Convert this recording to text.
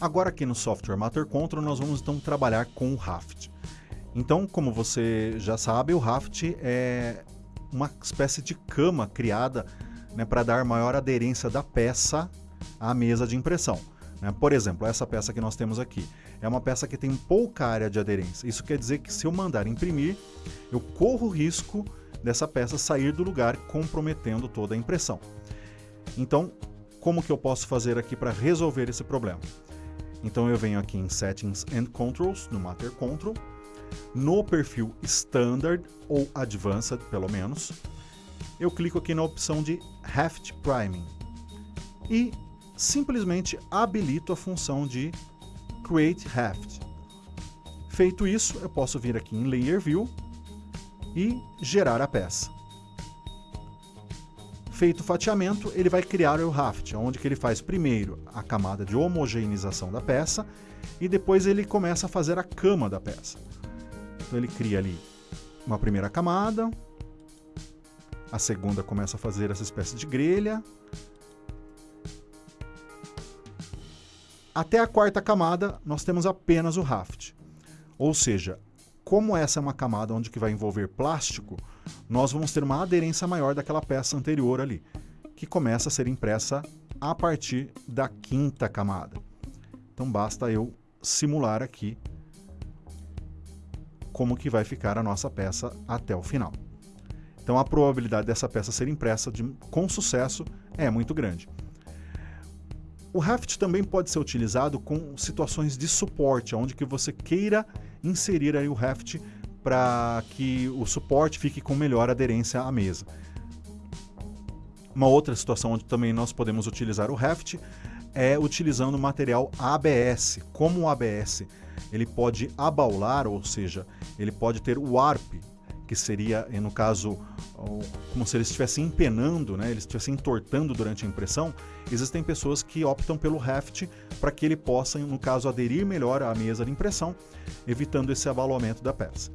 Agora aqui no software Matter Control nós vamos então trabalhar com o Raft. Então, como você já sabe, o Raft é uma espécie de cama criada né, para dar maior aderência da peça à mesa de impressão. Né? Por exemplo, essa peça que nós temos aqui é uma peça que tem pouca área de aderência. Isso quer dizer que se eu mandar imprimir, eu corro o risco dessa peça sair do lugar, comprometendo toda a impressão. Então, como que eu posso fazer aqui para resolver esse problema? Então eu venho aqui em Settings and Controls, no Matter Control, no perfil Standard ou Advanced, pelo menos, eu clico aqui na opção de Heft Priming e simplesmente habilito a função de Create Heft. Feito isso, eu posso vir aqui em Layer View e gerar a peça. Feito o fatiamento, ele vai criar o raft, onde que ele faz primeiro a camada de homogeneização da peça e depois ele começa a fazer a cama da peça. Então ele cria ali uma primeira camada, a segunda começa a fazer essa espécie de grelha, até a quarta camada nós temos apenas o raft. Ou seja, como essa é uma camada onde que vai envolver plástico, nós vamos ter uma aderência maior daquela peça anterior ali, que começa a ser impressa a partir da quinta camada. Então basta eu simular aqui como que vai ficar a nossa peça até o final. Então a probabilidade dessa peça ser impressa de, com sucesso é muito grande. O Raft também pode ser utilizado com situações de suporte, onde que você queira inserir aí o Raft para que o suporte fique com melhor aderência à mesa. Uma outra situação onde também nós podemos utilizar o Raft é utilizando material ABS. Como o ABS ele pode abaular, ou seja, ele pode ter o warp, que seria, no caso, como se ele estivesse empenando, né, ele estivesse entortando durante a impressão, existem pessoas que optam pelo Raft para que ele possa, no caso, aderir melhor à mesa de impressão, evitando esse abalamento da peça.